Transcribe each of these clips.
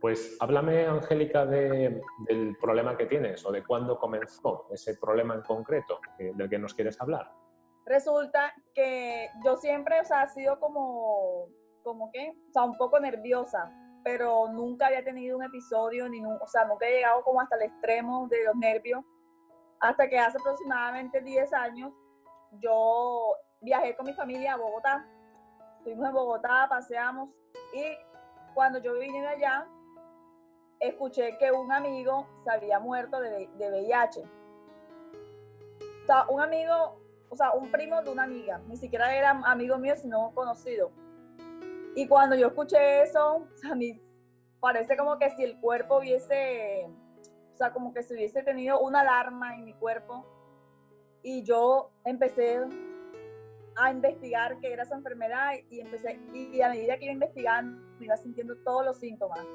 Pues háblame, Angélica, del problema que tienes o de cuándo comenzó ese problema en concreto del que nos quieres hablar. Resulta que yo siempre, o sea, he sido como, como que, o sea, un poco nerviosa, pero nunca había tenido un episodio, ni o sea, nunca he llegado como hasta el extremo de los nervios, hasta que hace aproximadamente 10 años yo viajé con mi familia a Bogotá. Estuvimos en Bogotá, paseamos y cuando yo vine allá, escuché que un amigo se había muerto de, de VIH. O sea, un amigo, o sea, un primo de una amiga, ni siquiera era amigo mío, sino conocido. Y cuando yo escuché eso, a mí parece como que si el cuerpo hubiese, o sea, como que si hubiese tenido una alarma en mi cuerpo. Y yo empecé a investigar qué era esa enfermedad y empecé, y a medida que iba investigando, me iba sintiendo todos los síntomas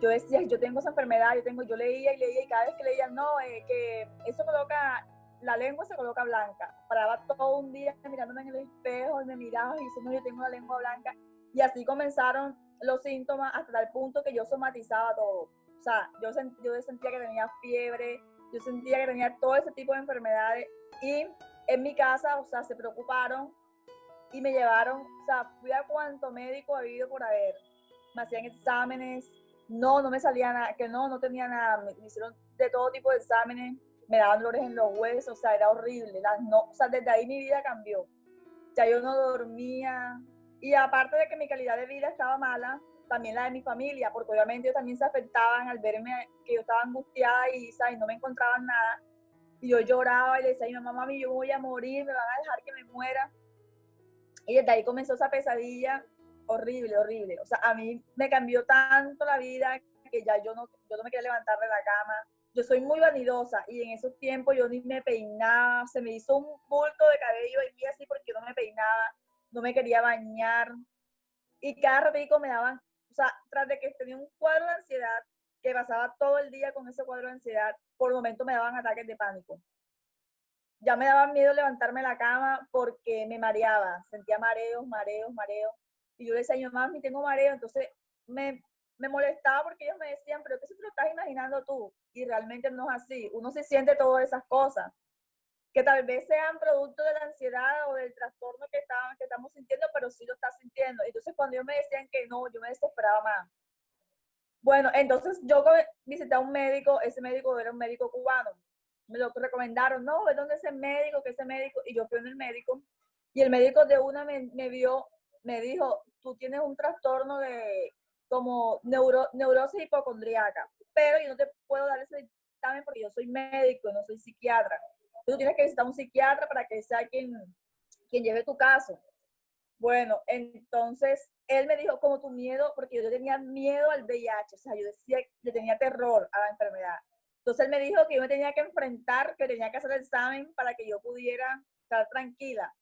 yo decía, yo tengo esa enfermedad, yo tengo, yo leía y leía y cada vez que leía, no, eh, que eso coloca, la lengua se coloca blanca. Paraba todo un día mirándome en el espejo y me miraba y diciendo, yo tengo la lengua blanca. Y así comenzaron los síntomas hasta tal punto que yo somatizaba todo. O sea, yo, yo sentía que tenía fiebre, yo sentía que tenía todo ese tipo de enfermedades. Y en mi casa, o sea, se preocuparon y me llevaron, o sea, fui a cuánto médico ha habido por haber. Me hacían exámenes, no, no me salía nada, que no, no tenía nada, me, hicieron de todo tipo de exámenes, me daban dolores en los huesos, o sea, era horrible, no, o sea, desde ahí mi vida cambió, ya yo no dormía, y aparte de que mi calidad de vida estaba mala, también la de mi familia, porque obviamente ellos también se afectaban al verme que yo estaba angustiada y, ¿sabes? no me encontraban nada, y yo lloraba y le decía mi mamá, mami, yo voy a morir, me van a dejar que me muera, y desde ahí comenzó esa pesadilla horrible, horrible. O sea, a mí me cambió tanto la vida que ya yo no, yo no me quería levantar de la cama. Yo soy muy vanidosa y en esos tiempos yo ni me peinaba, se me hizo un bulto de cabello aquí así porque yo no me peinaba, no me quería bañar. Y cada ratito me daban, o sea, tras de que tenía un cuadro de ansiedad, que pasaba todo el día con ese cuadro de ansiedad, por momento me daban ataques de pánico. Ya me daba miedo levantarme de la cama porque me mareaba, sentía mareos, mareos, mareos. Y yo le decía, yo mami, tengo mareo. Entonces me, me molestaba porque ellos me decían, pero ¿qué se te lo estás imaginando tú? Y realmente no es así. Uno se siente todas esas cosas que tal vez sean producto de la ansiedad o del trastorno que, estaban, que estamos sintiendo, pero sí lo estás sintiendo. Entonces, cuando ellos me decían que no, yo me desesperaba más. Bueno, entonces yo visité a un médico, ese médico era un médico cubano. Me lo recomendaron, no, ¿de dónde es médico? que ese médico? Y yo fui en el médico y el médico de una me, me vio me dijo, tú tienes un trastorno de como neuro, neurosis hipocondriaca, pero yo no te puedo dar ese dictamen porque yo soy médico, no soy psiquiatra. Tú tienes que visitar a un psiquiatra para que sea quien, quien lleve tu caso. Bueno, entonces él me dijo como tu miedo, porque yo tenía miedo al VIH, o sea, yo decía, le tenía terror a la enfermedad. Entonces él me dijo que yo me tenía que enfrentar, que tenía que hacer el examen para que yo pudiera estar tranquila.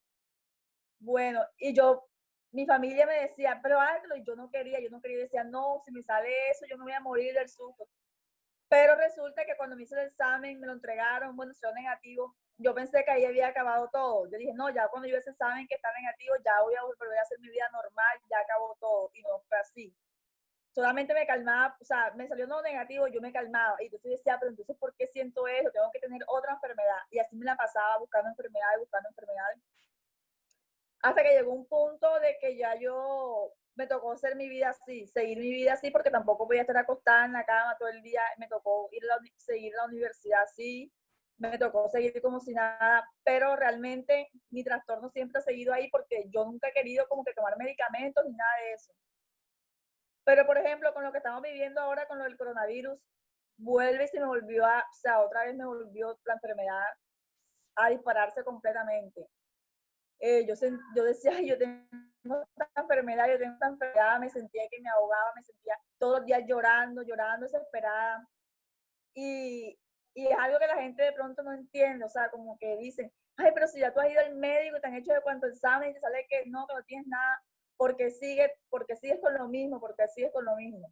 Bueno, y yo mi familia me decía, pero hazlo, y yo no quería, yo no quería, decía, no, si me sale eso, yo me voy a morir del susto. Pero resulta que cuando me hice el examen, me lo entregaron, bueno, salió negativo, yo pensé que ahí había acabado todo. Yo dije, no, ya cuando yo ese examen que está negativo, ya voy a volver a hacer mi vida normal, ya acabó todo, y no fue así. Solamente me calmaba, o sea, me salió no negativo, yo me calmaba, y entonces decía, pero entonces, ¿por qué siento eso? Tengo que tener otra enfermedad. Y así me la pasaba buscando enfermedades, buscando enfermedades hasta que llegó un punto de que ya yo me tocó hacer mi vida así, seguir mi vida así, porque tampoco voy a estar acostada en la cama todo el día, me tocó ir a seguir la universidad así, me tocó seguir como si nada, pero realmente mi trastorno siempre ha seguido ahí porque yo nunca he querido como que tomar medicamentos ni nada de eso. Pero por ejemplo, con lo que estamos viviendo ahora con lo del coronavirus, vuelve y se me volvió a, o sea, otra vez me volvió la enfermedad a dispararse completamente. Eh, yo, yo decía, yo tengo esta enfermedad, yo tengo esta enfermedad, me sentía que me ahogaba, me sentía todos los días llorando, llorando, desesperada. Y, y es algo que la gente de pronto no entiende, o sea, como que dicen, ay, pero si ya tú has ido al médico y te han hecho de cuánto examen y te sale que no, que no tienes nada, porque sigue, porque sigues con lo mismo, porque sigues con lo mismo.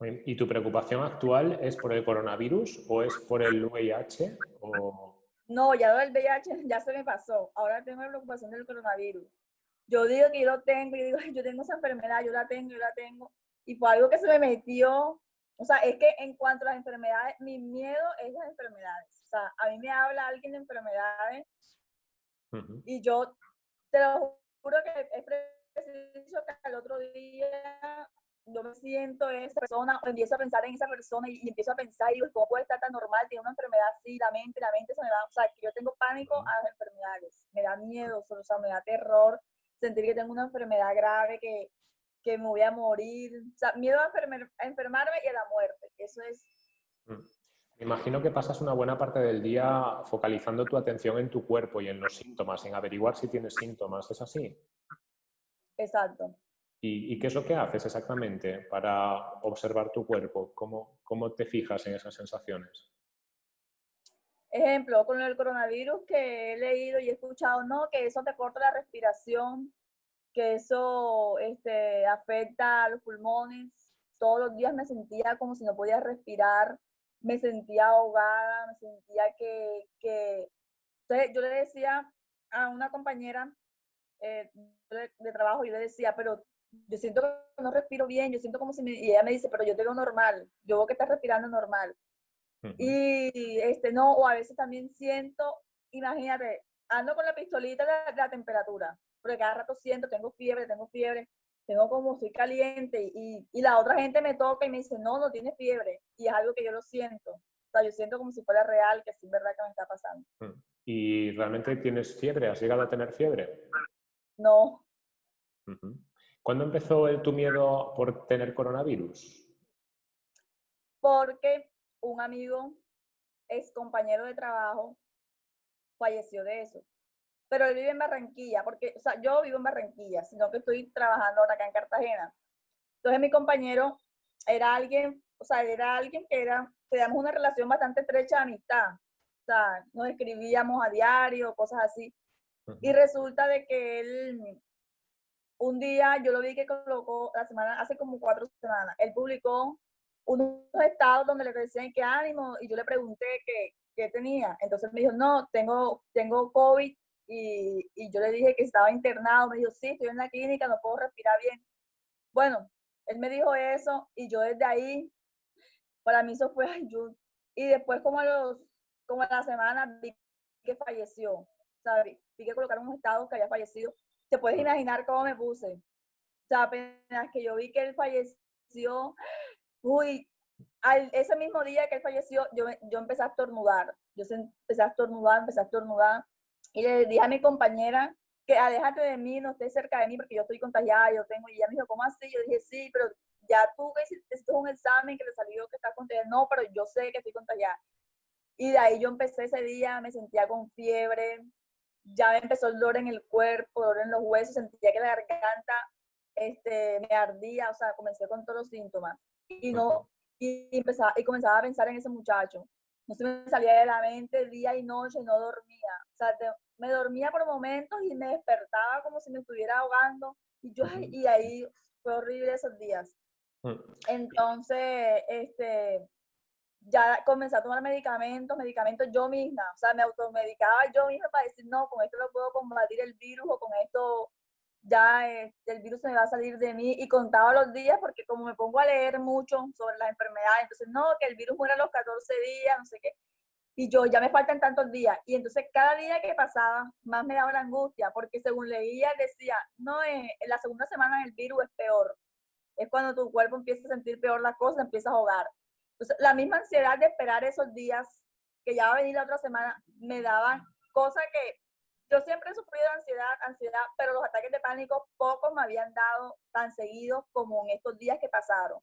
¿Y tu preocupación actual es por el coronavirus o es por el VIH? O... No, ya del VIH ya se me pasó. Ahora tengo la preocupación del coronavirus. Yo digo que yo lo tengo, yo digo, yo tengo esa enfermedad, yo la tengo, yo la tengo. y fue algo que se me metió. O sea, es que en cuanto a las enfermedades, mi miedo es las enfermedades. O sea, a mí me habla alguien de enfermedades y yo te lo juro que es preciso que al otro día yo me siento esa persona, o empiezo a pensar en esa persona y, empiezo a pensar, y digo, ¿cómo puede estar tan normal? Tiene una enfermedad así, la mente, la mente se me va, o sea, que yo tengo pánico a las enfermedades, me da miedo, o sea, me da terror sentir que tengo una enfermedad grave, que, que me voy a morir, o sea, miedo a, enfermarme y a la muerte, eso es. Mm. Me imagino que pasas una buena parte del día focalizando tu atención en tu cuerpo y en los síntomas, en averiguar si tienes síntomas, ¿es así? Exacto. ¿Y, qué es lo que haces exactamente para observar tu cuerpo? ¿Cómo, ¿Cómo te fijas en esas sensaciones? Ejemplo, con el coronavirus que he leído y he escuchado, no, que eso te corta la respiración, que eso este, afecta a los pulmones. Todos los días me sentía como si no podía respirar, me sentía ahogada, me sentía que... que... Entonces yo le decía a una compañera eh, de, de, trabajo, yo le decía, pero yo siento que no respiro bien, yo siento como si me, y ella me dice, pero yo te veo normal, yo veo que estás respirando normal. Y este, no, o a veces también siento, imagínate, ando con la pistolita de, la temperatura, porque cada rato siento, tengo fiebre, tengo fiebre, tengo como, soy caliente, y, y la otra gente me toca y me dice, no, no tienes fiebre, y es algo que yo lo siento. O sea, yo siento como si fuera real, que es verdad que me está pasando. ¿Y realmente tienes fiebre? ¿Has llegado a tener fiebre? No. ¿Cuándo empezó el, tu miedo por tener coronavirus? Porque un amigo, ex compañero de trabajo, falleció de eso. Pero él vive en Barranquilla, porque, o sea, yo vivo en Barranquilla, sino que estoy trabajando ahora acá en Cartagena. Entonces mi compañero era alguien, o sea, era alguien que era, teníamos una relación bastante estrecha de amistad. O sea, nos escribíamos a diario, cosas así. Y resulta de que él un día yo lo vi que colocó la semana, hace como cuatro semanas, él publicó unos estados donde le decían que ánimo y yo le pregunté qué, qué tenía. Entonces me dijo, no, tengo, tengo COVID y, yo le dije que estaba internado. Me dijo, sí, estoy en la clínica, no puedo respirar bien. Bueno, él me dijo eso y yo desde ahí, para mí eso fue ayuda. Y después como a, los, como a la semana vi que falleció. ¿sabes? Vi que colocaron unos estados que había fallecido te puedes imaginar cómo me puse. O sea, apenas que yo vi que él falleció, uy, ese mismo día que él falleció, yo, yo empecé a estornudar. Yo empecé a estornudar, empecé a estornudar. Y le dije a mi compañera que aléjate de mí, no estés cerca de mí porque yo estoy contagiada, yo tengo, y ella me dijo, ¿cómo así? Yo dije, sí, pero ya tú que hiciste un examen que le salió que estás contagiada. No, pero yo sé que estoy contagiada. Y de ahí yo empecé ese día, me sentía con fiebre, ya me empezó el dolor en el cuerpo, dolor en los huesos, sentía que la garganta este, me ardía, o sea, comencé con todos los síntomas. Y, no, y, empezaba, y comenzaba a pensar en ese muchacho. No se me salía de la mente día y noche, no dormía. O sea, me dormía por momentos y me despertaba como si me estuviera ahogando. Y, yo, y ahí fue horrible esos días. Mm. Entonces, este, ya comencé a tomar medicamentos, medicamentos yo misma, o sea, me automedicaba yo misma para decir, no, con esto lo puedo combatir el virus o con esto ya eh, el virus me va a salir de mí y contaba los días porque como me pongo a leer mucho sobre las enfermedades, entonces no, que el virus muera a los 14 días, no sé qué, y yo ya me faltan tantos días y entonces cada día que pasaba más me daba la angustia porque según leía decía, no, eh, en la segunda semana el virus es peor, es cuando tu cuerpo empieza a sentir peor las cosas, empieza a ahogar. Entonces, la misma ansiedad de esperar esos días que ya va a venir la otra semana me daban cosa que yo siempre he sufrido ansiedad, ansiedad, pero los ataques de pánico pocos me habían dado tan seguidos como en estos días que pasaron.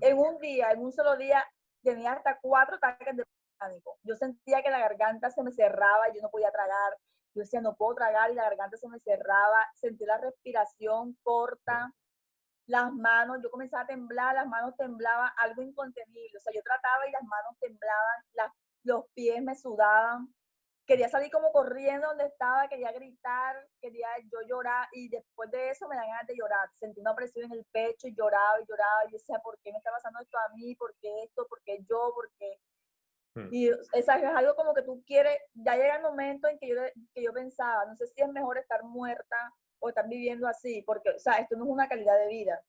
En un día, en un solo día, tenía hasta cuatro ataques de pánico. Yo sentía que la garganta se me cerraba y yo no podía tragar. Yo decía, no puedo tragar y la garganta se me cerraba. Sentí la respiración corta las manos, yo comenzaba a temblar, las manos temblaban, algo incontenible. O sea, yo trataba y las manos temblaban, las, los pies me sudaban. Quería salir como corriendo donde estaba, quería gritar, quería yo llorar y después de eso me dan ganas de llorar. Sentí una presión en el pecho y lloraba y lloraba y decía, ¿por qué me está pasando esto a mí? ¿Por qué esto? ¿Por qué yo? ¿Por qué? Hmm. Y es algo como que tú quieres, ya llega el momento en que yo, que yo pensaba, no sé si es mejor estar muerta o están viviendo así, porque, o sea, esto no es una calidad de vida.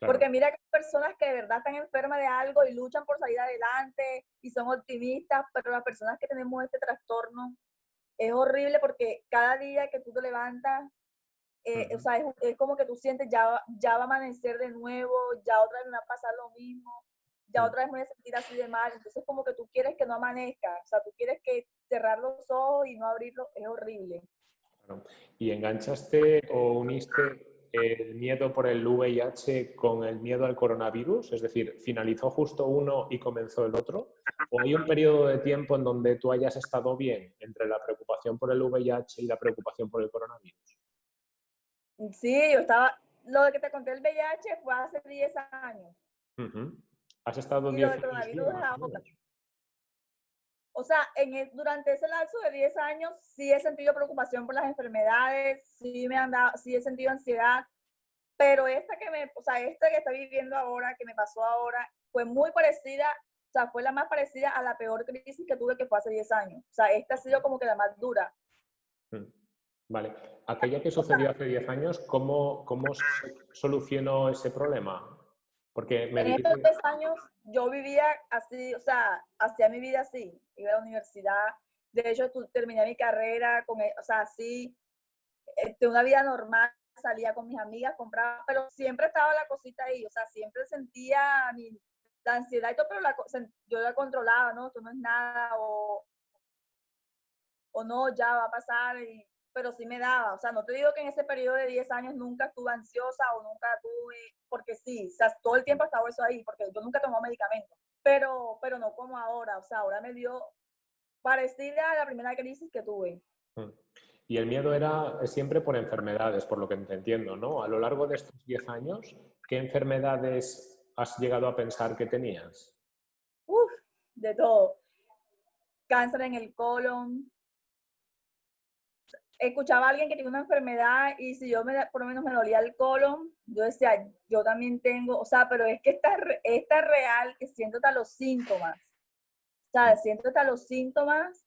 Porque mira que hay personas que de verdad están enfermas de algo y luchan por salir adelante y son optimistas, pero las personas que tenemos este trastorno es horrible porque cada día que tú te levantas, eh, o sea, es, como que tú sientes ya, ya va a amanecer de nuevo, ya otra vez me va a pasar lo mismo, ya otra vez me voy a sentir así de mal. Entonces, como que tú quieres que no amanezca, o sea, tú quieres que cerrar los ojos y no abrirlos, es horrible. ¿Y enganchaste o uniste el miedo por el VIH con el miedo al coronavirus? Es decir, ¿finalizó justo uno y comenzó el otro? ¿O hay un periodo de tiempo en donde tú hayas estado bien entre la preocupación por el VIH y la preocupación por el coronavirus? Sí, yo estaba... Lo de que te conté el VIH fue hace 10 años. ¿Has estado 10 años? O sea, en durante ese lapso de 10 años sí he sentido preocupación por las enfermedades, sí me han dado, sí he sentido ansiedad, pero esta que me, o sea, esta que estoy viviendo ahora, que me pasó ahora, fue muy parecida, o sea, fue la más parecida a la peor crisis que tuve que fue hace 10 años. O sea, esta ha sido como que la más dura. Mm, vale. Aquella que sucedió hace 10 años, ¿cómo, cómo solucionó ese problema? Porque me en estos 10 años yo vivía así, o sea, hacía mi vida así, iba a la universidad, de hecho terminé mi carrera, con, e, o sea, así, de este, una vida normal, salía con mis amigas, compraba, pero siempre estaba la cosita ahí, o sea, siempre sentía mi, la ansiedad y todo, pero la, yo la controlaba, ¿no? Esto no es nada, o, o no, ya va a pasar, y pero sí me daba. O sea, no te digo que en ese periodo de 10 años nunca estuve ansiosa o nunca tuve, porque sí, o sea, todo el tiempo estaba eso ahí, porque yo nunca tomaba medicamentos, pero, pero no como ahora. O sea, ahora me dio parecida a la primera crisis que tuve. Mm. Y el miedo era siempre por enfermedades, por lo que te entiendo, ¿no? A lo largo de estos 10 años, ¿qué enfermedades has llegado a pensar que tenías? Uf, de todo. Cáncer en el colon, escuchaba a alguien que tiene una enfermedad y si yo me, por lo menos me dolía el colon, yo decía, yo también tengo, o sea, pero es que esta, esta es real, que siento hasta los síntomas. O sea, siento hasta los síntomas.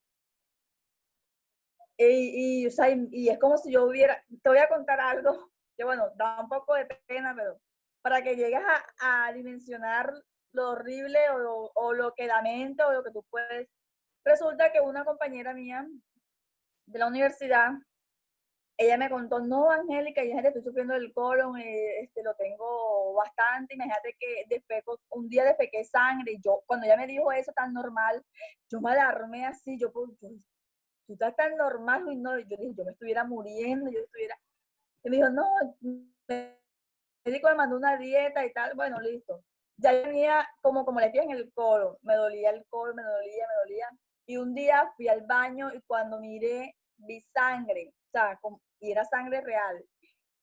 Y, y, o sea, y, es como si yo hubiera, te voy a contar algo, que bueno, da un poco de pena, pero para que llegues a, a dimensionar lo horrible o, o lo que lamento o lo que tú puedes. Resulta que una compañera mía de la universidad, ella me contó, no, Angélica, imagínate, estoy sufriendo del colon, eh, este, lo tengo bastante, imagínate que defeco, un día defequé sangre, yo, cuando ella me dijo eso tan normal, yo me alarmé así, yo, pues, tú estás tan normal, y no, yo dije, yo me estuviera muriendo, yo estuviera, y me dijo, no, el médico me mandó una dieta y tal, bueno, listo. Ya tenía como, como le decía en el colon, me dolía el colon, me dolía, me dolía. Y un día fui al baño y cuando miré vi sangre, o sea, y era sangre real.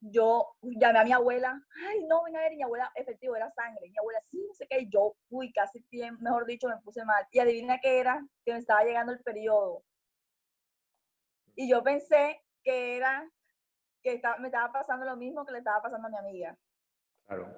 Yo llamé a mi abuela, ay, no, ven a ver, mi abuela, efectivo, era sangre. Mi abuela, sí, no sé qué, y yo, uy, casi, bien, mejor dicho, me puse mal. Y adivina qué era, que me estaba llegando el periodo. Y yo pensé que era, que estaba, me estaba pasando lo mismo que le estaba pasando a mi amiga. Claro.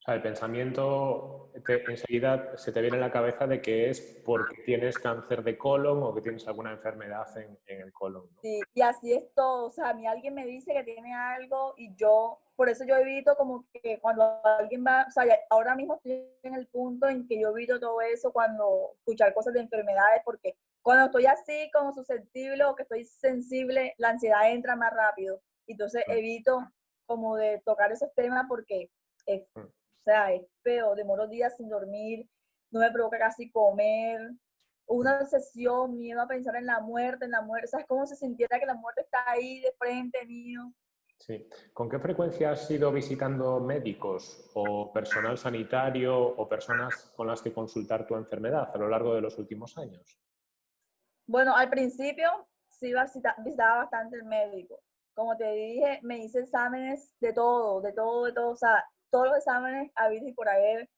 O sea, el pensamiento enseguida se te viene a la cabeza de que es porque tienes cáncer de colon o que tienes alguna enfermedad en, el colon. Sí, y así es todo. O sea, a mí alguien me dice que tiene algo y yo, por eso yo evito como que cuando alguien va, o sea, ahora mismo estoy en el punto en que yo evito todo eso cuando escuchar cosas de enfermedades, porque cuando estoy así como susceptible o que estoy sensible, la ansiedad entra más rápido. Entonces evito como de tocar esos temas porque es mm. O sea, es feo, demoro días sin dormir, no me provoca casi comer, una obsesión, miedo a pensar en la muerte, en la muerte, ¿sabes cómo se sintiera que la muerte está ahí de frente mío? Sí. ¿Con qué frecuencia has ido visitando médicos o personal sanitario o personas con las que consultar tu enfermedad a lo largo de los últimos años? Bueno, al principio sí visitaba bastante el médico. Como te dije, me hice exámenes de todo, de todo, de todo. O sea, todos los exámenes habidos y por haber.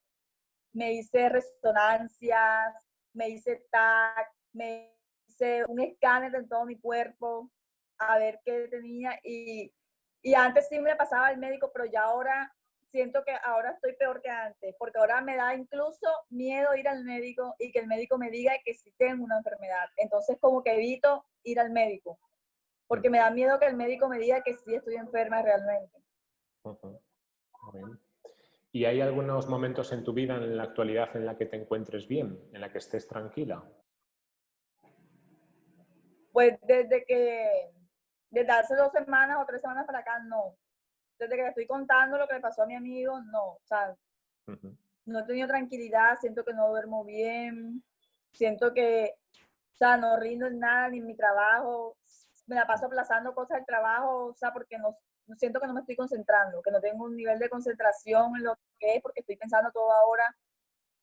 Me hice resonancias, me hice TAC, me hice un escáner de todo mi cuerpo a ver qué tenía. Y, y antes sí me pasaba al médico, pero ya ahora siento que ahora estoy peor que antes, porque ahora me da incluso miedo ir al médico y que el médico me diga que sí tengo una enfermedad. Entonces como que evito ir al médico, porque me da miedo que el médico me diga que sí estoy enferma realmente. ¿Y hay algunos momentos en tu vida en la actualidad en la que te encuentres bien, en la que estés tranquila? Pues desde que, desde hace dos semanas o tres semanas para acá, no. Desde que le estoy contando lo que le pasó a mi amigo, no. O sea, no he tenido tranquilidad, siento que no duermo bien, siento que, o sea, no rindo en nada, ni en mi trabajo, me la paso aplazando cosas del trabajo, o sea, porque no, siento que no me estoy concentrando, que no tengo un nivel de concentración en lo que es, porque estoy pensando todo ahora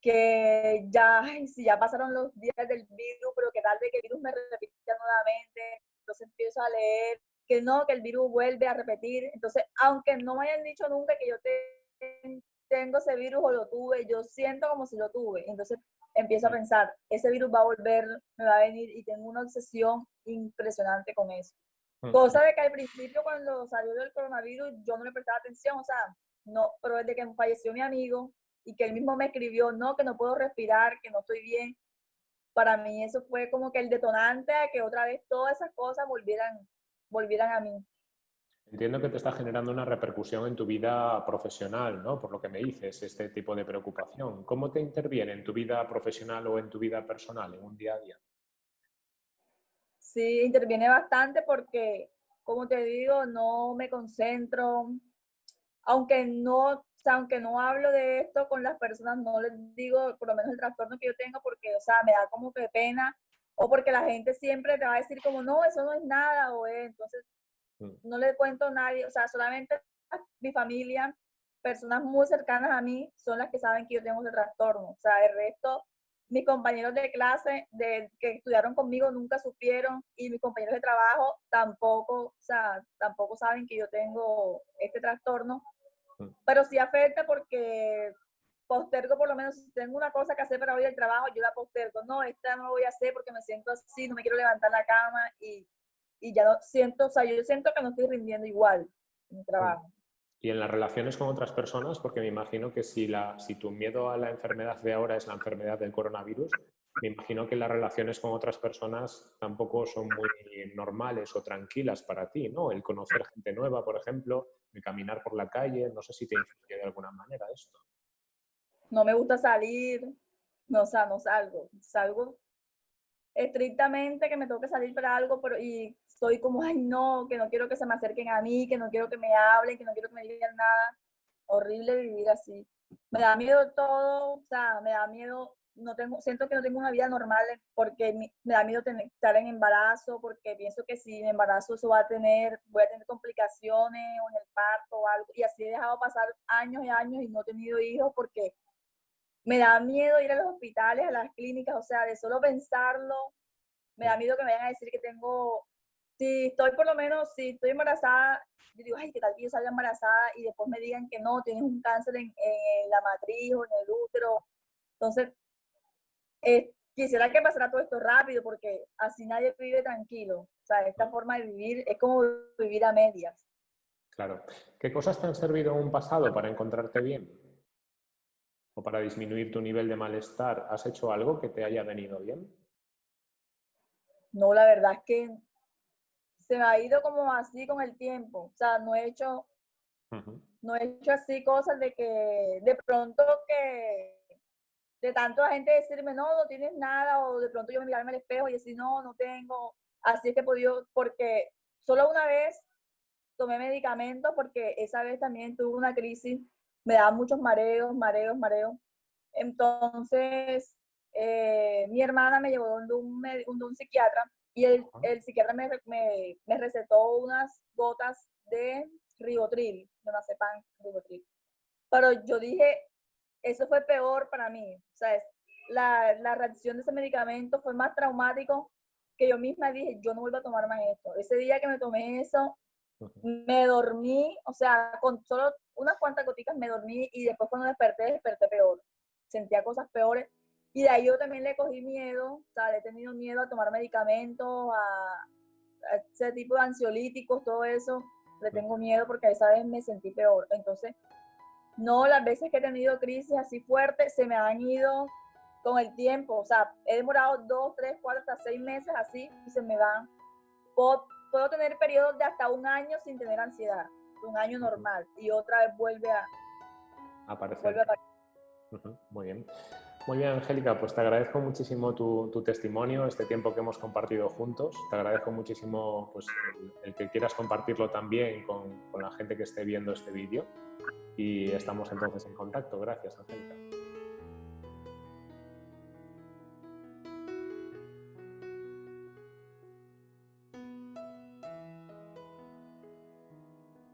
que ya, si ya pasaron los días del virus, pero que tal vez que el virus me repita nuevamente, entonces empiezo a leer que no, que el virus vuelve a repetir, entonces, aunque no me hayan dicho nunca que yo tengo ese virus o lo tuve, yo siento como si lo tuve, entonces empiezo a pensar, ese virus va a volver, me va a venir y tengo una obsesión impresionante con eso. Cosa de que al principio cuando salió el coronavirus yo no le prestaba atención, o sea, no, pero desde que falleció mi amigo y que él mismo me escribió, no, que no puedo respirar, que no estoy bien, para mí eso fue como que el detonante a que otra vez todas esas cosas volvieran, volvieran a mí. Entiendo que te está generando una repercusión en tu vida profesional, ¿no? Por lo que me dices, este tipo de preocupación. ¿Cómo te interviene en tu vida profesional o en tu vida personal, en un día a día? Sí, interviene bastante porque, como te digo, no me concentro. Aunque no, aunque no hablo de esto con las personas, no les digo por lo menos el trastorno que yo tengo porque, o sea, me da como que pena o porque la gente siempre te va a decir como, no, eso no es nada, o entonces Mm. no le cuento a nadie, o sea, solamente mi familia, personas muy cercanas a mí, son las que saben que yo tengo ese trastorno. O sea, el resto, mis compañeros de clase de, que estudiaron conmigo nunca supieron y mis compañeros de trabajo tampoco, o sea, tampoco saben que yo tengo este trastorno. Mm. Pero sí afecta porque postergo por lo menos, si tengo una cosa que hacer para hoy el trabajo, yo la postergo. No, esta no lo voy a hacer porque me siento así, no me quiero levantar la cama y y ya no siento, o sea, yo siento que no estoy rindiendo igual en mi trabajo. Y en las relaciones con otras personas, porque me imagino que si, la, si tu miedo a la enfermedad de ahora es la enfermedad del coronavirus, me imagino que las relaciones con otras personas tampoco son muy normales o tranquilas para ti, ¿no? El conocer gente nueva, por ejemplo, el caminar por la calle, no sé si te influye de alguna manera esto. No me gusta salir, no, o sea, no salgo. Salgo estrictamente que me tengo que salir para algo, pero y soy como, ay no, que no quiero que se me acerquen a mí, que no quiero que me hablen, que no quiero que me digan nada. Horrible vivir así. Me da miedo todo, o sea, me da miedo, no tengo, siento que no tengo una vida normal porque me, da miedo estar en embarazo, porque pienso que si me embarazo eso va a tener, voy a tener complicaciones o en el parto o algo. Y así he dejado pasar años y años y no he tenido hijos porque me da miedo ir a los hospitales, a las clínicas, o sea, de solo pensarlo, me da miedo que me vayan a decir que tengo, si estoy por lo menos, si estoy embarazada, yo digo, ay, que tal que yo salga embarazada y después me digan que no, tienes un cáncer en, la matriz o en el útero. Entonces, eh, quisiera que pasara todo esto rápido porque así nadie vive tranquilo. O sea, esta forma de vivir es como vivir a medias. Claro. ¿Qué cosas te han servido en un pasado para encontrarte bien? ¿O para disminuir tu nivel de malestar? ¿Has hecho algo que te haya venido bien? No, la verdad es que se me ha ido como así con el tiempo. O sea, no he hecho, no he hecho así cosas de que de pronto que de tanto la gente decirme, no, no tienes nada, o de pronto yo me mirarme al espejo y decir, no, no tengo. Así es que he podido, porque solo una vez tomé medicamentos, porque esa vez también tuve una crisis, me daban muchos mareos, mareos, mareos. Entonces, eh, mi hermana me llevó donde un, un psiquiatra y el, el psiquiatra me, me, me, recetó unas gotas de ribotril, de sepan ribotril. Pero yo dije, eso fue peor para mí. O sea, la, la reacción de ese medicamento fue más traumático que yo misma dije, yo no vuelvo a tomar más esto. Ese día que me tomé eso, me dormí, o sea, con solo unas cuantas gotitas me dormí y después cuando desperté, desperté peor. Sentía cosas peores y de ahí yo también le cogí miedo, o sea, le he tenido miedo a tomar medicamentos, a, ese tipo de ansiolíticos, todo eso. Le tengo miedo porque esa vez me sentí peor. Entonces, no, las veces que he tenido crisis así fuertes se me han ido con el tiempo. O sea, he demorado dos, tres, cuatro, hasta seis meses así y se me van. Puedo, puedo tener periodos de hasta un año sin tener ansiedad, un año normal, y otra vez vuelve a, aparecer. Muy bien. Muy bien, Angélica, pues te agradezco muchísimo tu, testimonio, este tiempo que hemos compartido juntos. Te agradezco muchísimo pues, el, que quieras compartirlo también con, con la gente que esté viendo este vídeo. Y estamos entonces en contacto. Gracias, Angélica.